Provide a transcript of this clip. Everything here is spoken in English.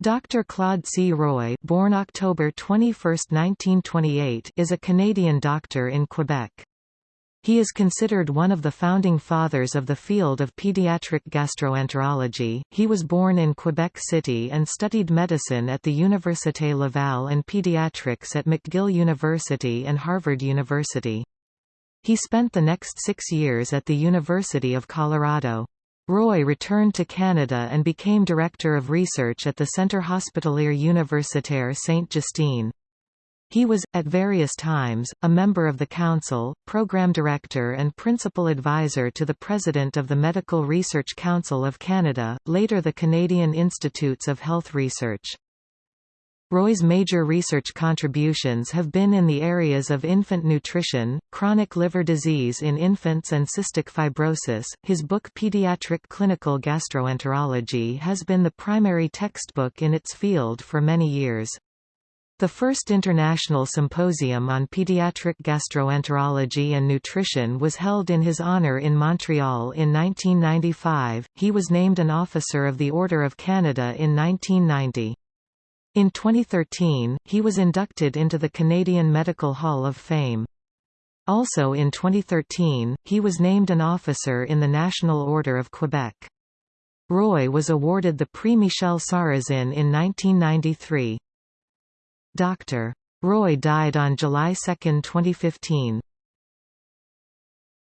Dr. Claude C. Roy born October 21, 1928, is a Canadian doctor in Quebec. He is considered one of the founding fathers of the field of pediatric gastroenterology. He was born in Quebec City and studied medicine at the Université Laval and pediatrics at McGill University and Harvard University. He spent the next six years at the University of Colorado. Roy returned to Canada and became Director of Research at the Centre Hospitalier Universitaire Sainte-Justine. He was, at various times, a member of the Council, Program Director and Principal Advisor to the President of the Medical Research Council of Canada, later the Canadian Institutes of Health Research. Roy's major research contributions have been in the areas of infant nutrition, chronic liver disease in infants and cystic fibrosis. His book Pediatric Clinical Gastroenterology has been the primary textbook in its field for many years. The first international symposium on pediatric gastroenterology and nutrition was held in his honor in Montreal in 1995. He was named an Officer of the Order of Canada in 1990. In 2013, he was inducted into the Canadian Medical Hall of Fame. Also in 2013, he was named an officer in the National Order of Quebec. Roy was awarded the Prix Michel Sarrazin in 1993. Dr. Roy died on July 2, 2015.